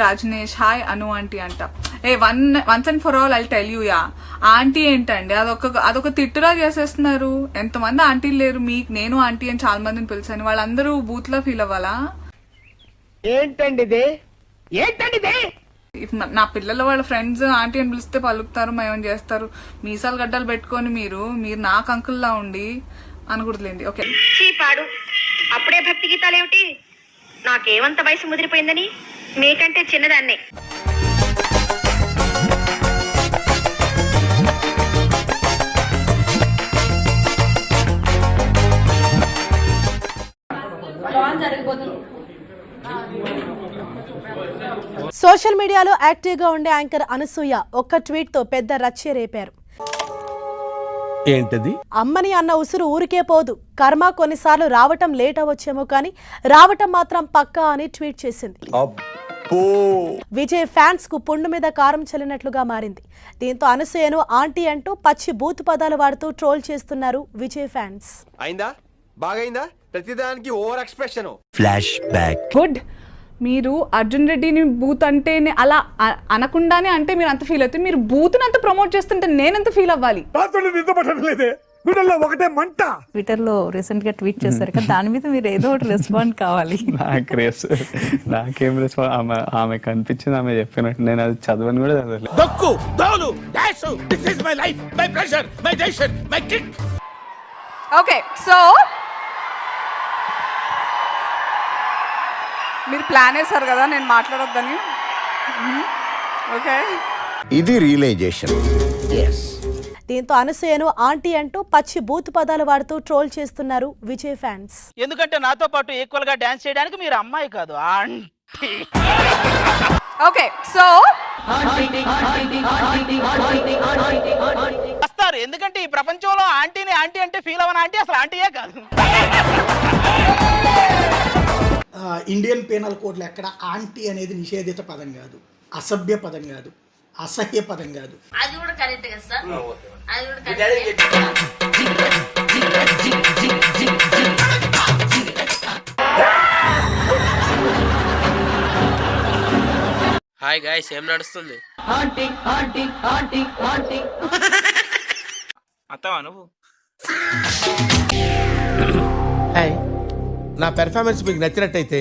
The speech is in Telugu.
రాజనేష్. హాయ్ అను ఆంటీ అంట. A one once and for all I tell you ya aunty ఏంటండి? అదొక అదొక తిట్టులా చేసేస్తున్నారు. ఎంతమంది ఆంటీలు లేరు? మీకు నేను ఆంటీ అని చాలా మందిని పిలిచాను. వాళ్ళందరూ బూత్లో ఫీల్ అవ్వాలా? ఏంటండి ఇది? ఏంటండి నా- నా వాళ్ళ ఫ్రెండ్స్ ఆంటీ అని పిలిస్తే పలుకుతారు మేము చేస్తారు? మీసాలు గడ్డలు పెట్టుకొని మీరు మీరు నాకు అంకుల్లా ఉండి అనకూడదులేండి. ఓకే. చీపాడు అప్పుడే భక్తి గీతాలు ఏమిటి నాకేమంత వయసు ముదిరిపోయిందని? మీకంటే చిన్నదాన్నే. సోషల్ మీడియాలో యాక్టివ్గా ఉండే యాంకర్ అనసూయ ఒక్క ట్వీట్తో పెద్ద రచ్చే రేపారు. ఏంటది? అమ్మని అన్న ఉసురు ఊరికే పోదు. కర్మ కొన్నిసార్లు రావటం లేట్ అవ్వచ్చేమో కానీ రావటం మాత్రం పక్కా అని ట్వీట్ చేసింది. విజయ్ ఫ్యాన్స్కు పుండు మీద కారం చల్లినట్లుగా మారింది. దీంతో అనసూయను ఆంటీ అంటూ పచ్చి బూతు పదాలు వాడుతూ ట్రోల్ చేస్తున్నారు విజయ్ ఫ్యాన్స్. అయిందా? బాగైందా? ప్రతిదానికి over expression. Flash back. Good. మీరు అర్జున్ రెడ్డిని బూత్ అంటేనే అలా అనకుండానే అంటే మీరు అంత ఫీల్ అవుతుంది. మీరు బూత్ని అంత ప్రమోట్ చేస్తుంటే నేనెంత ఫీల్ అవ్వాలి? గుండెల్లో ఒకటే మంట. ట్విట్టర్లో రీసెంట్గా ట్వీట్ చేశారు కదా దాని మీద మీరు ఏదో ఒకటి రెస్పాండ్ కావాలి. నాకు నాకేం రెస్పాన్స్ ఆమె ఆమె కనిపించింది ఆమె చెప్పినట్టు నేను అది చదవని కూడా చదవలేదు. దక్కు దోలు dash this is my life my pressure my tension my kick okay so మీరు ప్లాన్ వేశారు కదా నేను మాట్లాడొద్దని. ఓకే ఇది రియలైజేషన్ దీంతో అనసూయను ఆంటీ అంటూ పచ్చి బూతు పదాలు వాడుతూ ట్రోల్ చేస్తున్నారు విజయ్ ఫ్యాన్స్. ఎందుకంటే నాతో పాటు ఈక్వల్గా డాన్స్ చేయడానికి మీరు అమ్మాయి కాదు ఆంటీ. ఓకే సో వస్తారు. ఎందుకంటే ఈ ప్రపంచంలో ఆంటీని ఆంటీ అంటే ఫీల్ అవ్వని ఆంటీ అసలు ఆంటీయే కాదు. ఇండియన్ పీనల్ కోడ్లో ఎక్కడ ఆంటీ అనేది నిషేధిత పదం కాదు. అసభ్య పదం కాదు. అసహ్య పదం కాదు. అది కూడా కరెక్ట్ కదా సార్? అది కూడా హాయ్ గాయస్ ఏం నడుస్తుంది? అత్తవా నువ్వు? నా పెర్ఫార్మెన్స్ మీకు నచ్చినట్టయితే